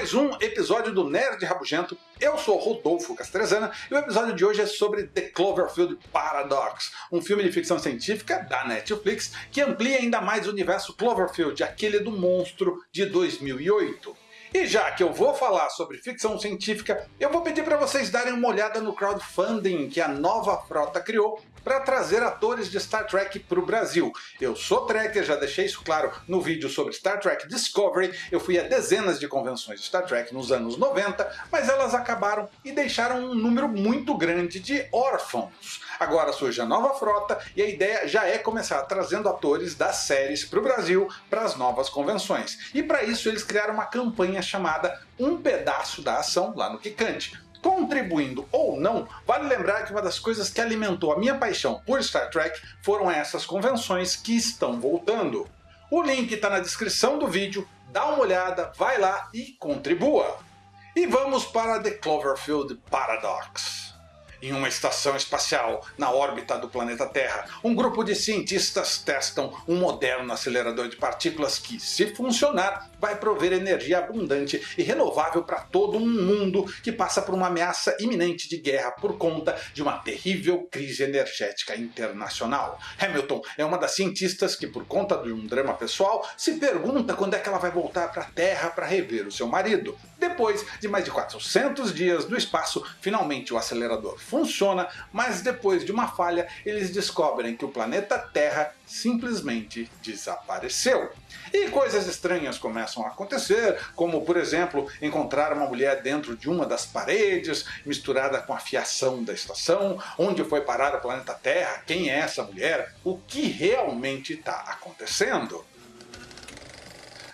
mais um episódio do Nerd Rabugento. Eu sou Rodolfo Castrezana e o episódio de hoje é sobre The Cloverfield Paradox, um filme de ficção científica da Netflix que amplia ainda mais o universo Cloverfield, aquele do monstro de 2008. E já que eu vou falar sobre ficção científica, eu vou pedir para vocês darem uma olhada no crowdfunding que a nova frota criou para trazer atores de Star Trek para o Brasil. Eu sou trekker, já deixei isso claro no vídeo sobre Star Trek Discovery. Eu fui a dezenas de convenções de Star Trek nos anos 90, mas elas acabaram e deixaram um número muito grande de órfãos. Agora surge a nova frota e a ideia já é começar trazendo atores das séries para o Brasil para as novas convenções. E para isso eles criaram uma campanha chamada Um Pedaço da Ação lá no Kikante. Contribuindo ou não, vale lembrar que uma das coisas que alimentou a minha paixão por Star Trek foram essas convenções que estão voltando. O link está na descrição do vídeo, dá uma olhada, vai lá e contribua. E vamos para The Cloverfield Paradox. Em uma estação espacial na órbita do planeta Terra, um grupo de cientistas testam um moderno acelerador de partículas que, se funcionar, vai prover energia abundante e renovável para todo um mundo que passa por uma ameaça iminente de guerra por conta de uma terrível crise energética internacional. Hamilton é uma das cientistas que, por conta de um drama pessoal, se pergunta quando é que ela vai voltar para a Terra para rever o seu marido. Depois de mais de 400 dias no espaço, finalmente o acelerador funciona, mas depois de uma falha, eles descobrem que o planeta Terra simplesmente desapareceu. E coisas estranhas começam a acontecer, como por exemplo, encontrar uma mulher dentro de uma das paredes, misturada com a fiação da estação, onde foi parar o planeta Terra, quem é essa mulher, o que realmente está acontecendo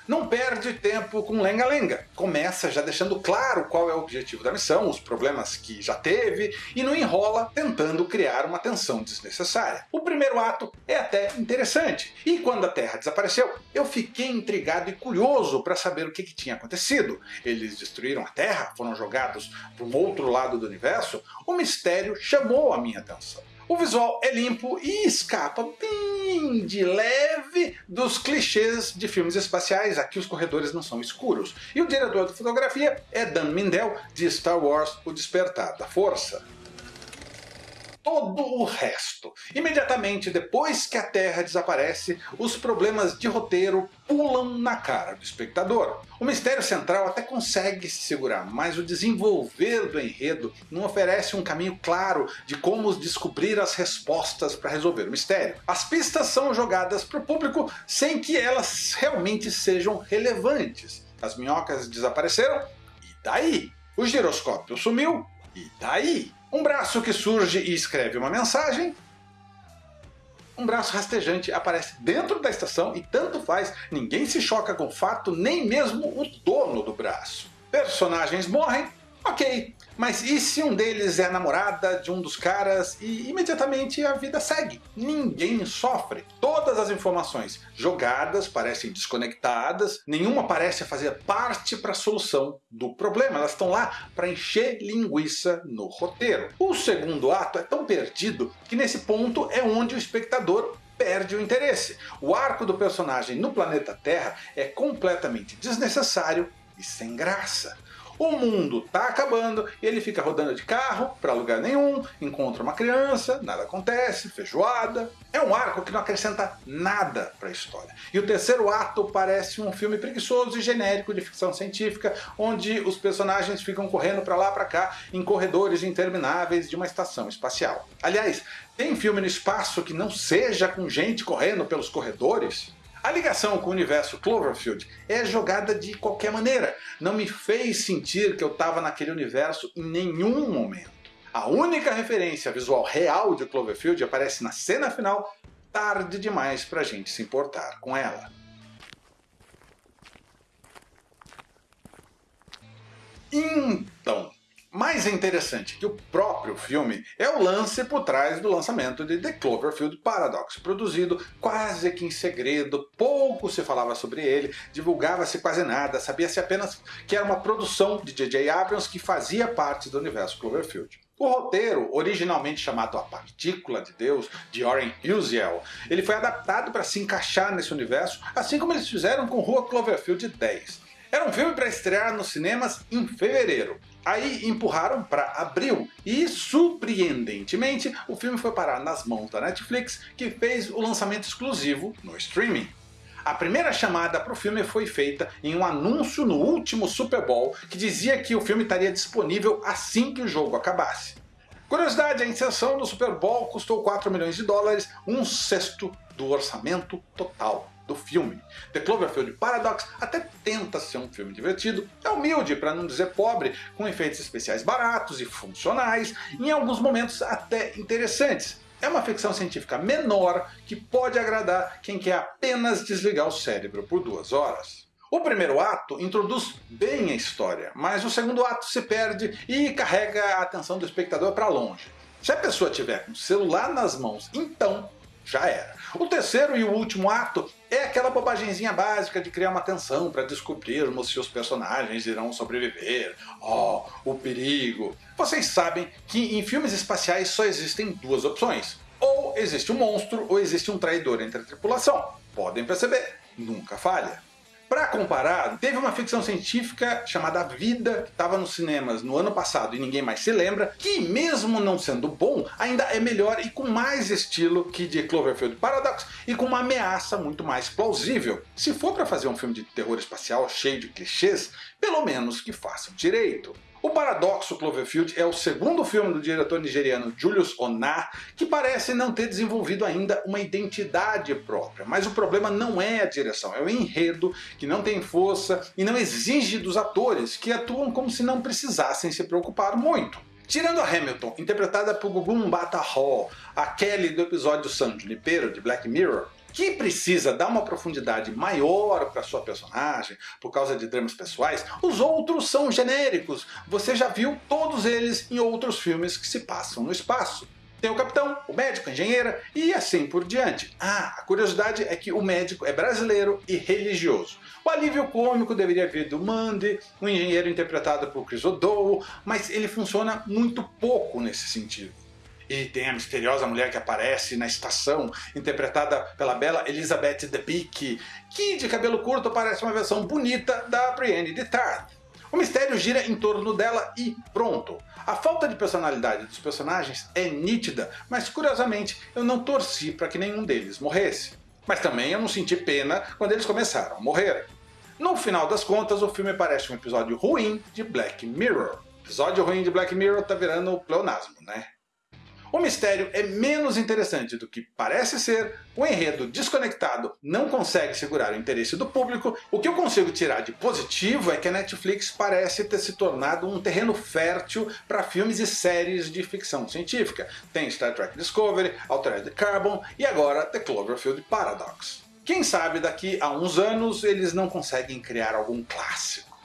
não perde tempo com lenga-lenga. Começa já deixando claro qual é o objetivo da missão, os problemas que já teve, e não enrola tentando criar uma tensão desnecessária. O primeiro ato é até interessante, e quando a Terra desapareceu, eu fiquei intrigado e curioso para saber o que, que tinha acontecido. Eles destruíram a Terra? Foram jogados para um outro lado do universo? O mistério chamou a minha atenção. O visual é limpo e escapa bem de leve dos clichês de filmes espaciais, aqui os corredores não são escuros. E o diretor de fotografia é Dan Mindell, de Star Wars O Despertar da Força todo o resto. Imediatamente depois que a Terra desaparece, os problemas de roteiro pulam na cara do espectador. O mistério central até consegue se segurar, mas o desenvolver do enredo não oferece um caminho claro de como descobrir as respostas para resolver o mistério. As pistas são jogadas para o público sem que elas realmente sejam relevantes. As minhocas desapareceram, e daí? O giroscópio sumiu, e daí? Um braço que surge e escreve uma mensagem. Um braço rastejante aparece dentro da estação e tanto faz, ninguém se choca com o fato, nem mesmo o dono do braço. Personagens morrem, ok, mas e se um deles é namorada de um dos caras e imediatamente a vida segue? Ninguém sofre. Todas as informações jogadas parecem desconectadas, nenhuma parece fazer parte para a solução do problema. Elas estão lá para encher linguiça no roteiro. O segundo ato é tão perdido que nesse ponto é onde o espectador perde o interesse. O arco do personagem no planeta Terra é completamente desnecessário e sem graça. O mundo tá acabando e ele fica rodando de carro para lugar nenhum, encontra uma criança, nada acontece, feijoada. É um arco que não acrescenta nada para a história. E o terceiro ato parece um filme preguiçoso e genérico de ficção científica, onde os personagens ficam correndo para lá para cá em corredores intermináveis de uma estação espacial. Aliás, tem filme no espaço que não seja com gente correndo pelos corredores? A ligação com o universo Cloverfield é jogada de qualquer maneira. Não me fez sentir que eu estava naquele universo em nenhum momento. A única referência visual real de Cloverfield aparece na cena final, tarde demais para a gente se importar com ela. Então, mais interessante que o próprio filme é o lance por trás do lançamento de The Cloverfield Paradox, produzido quase que em segredo, pouco se falava sobre ele, divulgava-se quase nada, sabia-se apenas que era uma produção de J.J. Abrams que fazia parte do universo Cloverfield. O roteiro, originalmente chamado A Partícula de Deus, de Oren Uziel, ele foi adaptado para se encaixar nesse universo, assim como eles fizeram com Rua Cloverfield 10. Era um filme para estrear nos cinemas em fevereiro. Aí empurraram para abril e, surpreendentemente, o filme foi parar nas mãos da Netflix, que fez o lançamento exclusivo no streaming. A primeira chamada para o filme foi feita em um anúncio no último Super Bowl que dizia que o filme estaria disponível assim que o jogo acabasse. Curiosidade, a inserção no Super Bowl custou 4 milhões de dólares, um sexto do orçamento total do filme. The Cloverfield Paradox até tenta ser um filme divertido, é humilde para não dizer pobre, com efeitos especiais baratos e funcionais, em alguns momentos até interessantes. É uma ficção científica menor que pode agradar quem quer apenas desligar o cérebro por duas horas. O primeiro ato introduz bem a história, mas o segundo ato se perde e carrega a atenção do espectador para longe. Se a pessoa tiver o celular nas mãos, então já era. O terceiro e o último ato é aquela bobagemzinha básica de criar uma tensão para descobrirmos se os personagens irão sobreviver. Oh, o perigo. Vocês sabem que em filmes espaciais só existem duas opções. Ou existe um monstro ou existe um traidor entre a tripulação. Podem perceber, nunca falha. Para comparar, teve uma ficção científica chamada Vida, que estava nos cinemas no ano passado e ninguém mais se lembra, que mesmo não sendo bom, ainda é melhor e com mais estilo que de Cloverfield Paradox e com uma ameaça muito mais plausível. Se for para fazer um filme de terror espacial cheio de clichês, pelo menos que façam direito. O Paradoxo Cloverfield é o segundo filme do diretor nigeriano Julius Onar, que parece não ter desenvolvido ainda uma identidade própria. Mas o problema não é a direção, é o enredo, que não tem força e não exige dos atores, que atuam como se não precisassem se preocupar muito. Tirando a Hamilton, interpretada por Gugu Mbata Hall, a Kelly do episódio San Junipero de Black Mirror, que precisa dar uma profundidade maior para sua personagem, por causa de dramas pessoais, os outros são genéricos. Você já viu todos eles em outros filmes que se passam no espaço. Tem o capitão, o médico, a engenheira e assim por diante. Ah, a curiosidade é que o médico é brasileiro e religioso. O alívio cômico deveria vir do Mandy, o engenheiro interpretado por Chris O'Dowell, mas ele funciona muito pouco nesse sentido. E tem a misteriosa mulher que aparece na estação, interpretada pela bela Elizabeth Debicki, que de cabelo curto parece uma versão bonita da Brienne de Tarth. O mistério gira em torno dela e pronto. A falta de personalidade dos personagens é nítida, mas curiosamente eu não torci para que nenhum deles morresse. Mas também eu não senti pena quando eles começaram a morrer. No final das contas, o filme parece um episódio ruim de Black Mirror. Episódio ruim de Black Mirror tá virando pleonasmo, né? O mistério é menos interessante do que parece ser, o enredo desconectado não consegue segurar o interesse do público, o que eu consigo tirar de positivo é que a Netflix parece ter se tornado um terreno fértil para filmes e séries de ficção científica. Tem Star Trek Discovery, Altered Carbon e agora The Cloverfield Paradox. Quem sabe daqui a uns anos eles não conseguem criar algum clássico.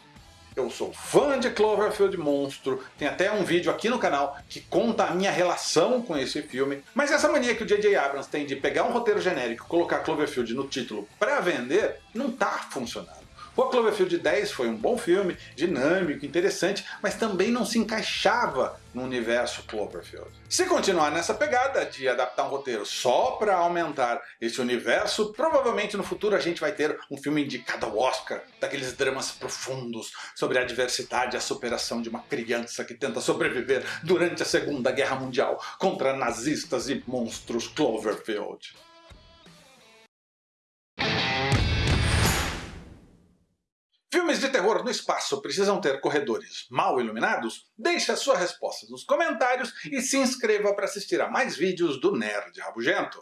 Eu sou fã de Cloverfield Monstro, tem até um vídeo aqui no canal que conta a minha relação com esse filme, mas essa mania que o J.J. Abrams tem de pegar um roteiro genérico e colocar Cloverfield no título para vender, não tá funcionando. O Cloverfield 10 foi um bom filme, dinâmico, interessante, mas também não se encaixava no universo Cloverfield. Se continuar nessa pegada de adaptar um roteiro só para aumentar esse universo, provavelmente no futuro a gente vai ter um filme indicado ao Oscar, daqueles dramas profundos sobre a adversidade e a superação de uma criança que tenta sobreviver durante a Segunda Guerra Mundial contra nazistas e monstros Cloverfield. De terror no espaço precisam ter corredores mal iluminados? Deixe a sua resposta nos comentários e se inscreva para assistir a mais vídeos do Nerd Rabugento.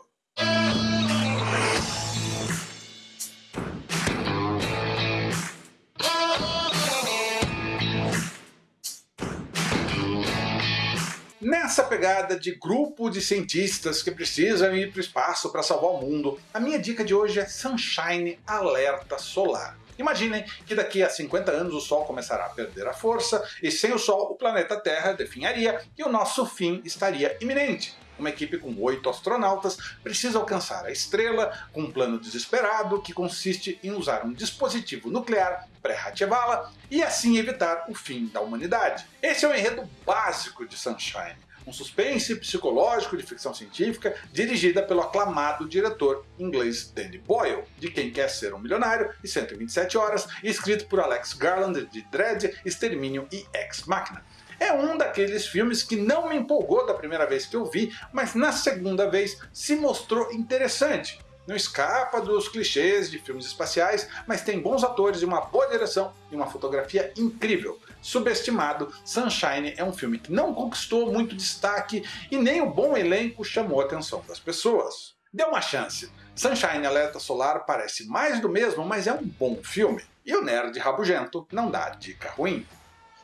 Nessa pegada de grupo de cientistas que precisam ir para o espaço para salvar o mundo, a minha dica de hoje é Sunshine Alerta Solar. Imaginem que daqui a 50 anos o Sol começará a perder a força, e sem o Sol o planeta Terra definharia e o nosso fim estaria iminente. Uma equipe com oito astronautas precisa alcançar a estrela com um plano desesperado que consiste em usar um dispositivo nuclear pré-Ratchevala e assim evitar o fim da humanidade. Esse é o enredo básico de Sunshine um suspense psicológico de ficção científica dirigida pelo aclamado diretor inglês Danny Boyle, de Quem Quer Ser um Milionário e 127 Horas, e escrito por Alex Garland de Dread, Extermínio e Ex Machina. É um daqueles filmes que não me empolgou da primeira vez que eu vi, mas na segunda vez se mostrou interessante. Não escapa dos clichês de filmes espaciais, mas tem bons atores e uma boa direção e uma fotografia incrível. Subestimado, Sunshine é um filme que não conquistou muito destaque e nem o bom elenco chamou a atenção das pessoas. Dê uma chance. Sunshine Alerta Solar parece mais do mesmo, mas é um bom filme. E o Nerd Rabugento não dá dica ruim.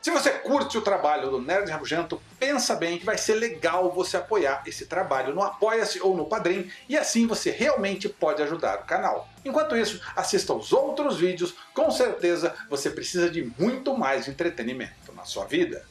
Se você curte o trabalho do Nerd Rabugento, pensa bem que vai ser legal você apoiar esse trabalho no Apoia-se ou no Padrim, e assim você realmente pode ajudar o canal. Enquanto isso, assista aos outros vídeos, com certeza você precisa de muito mais entretenimento na sua vida.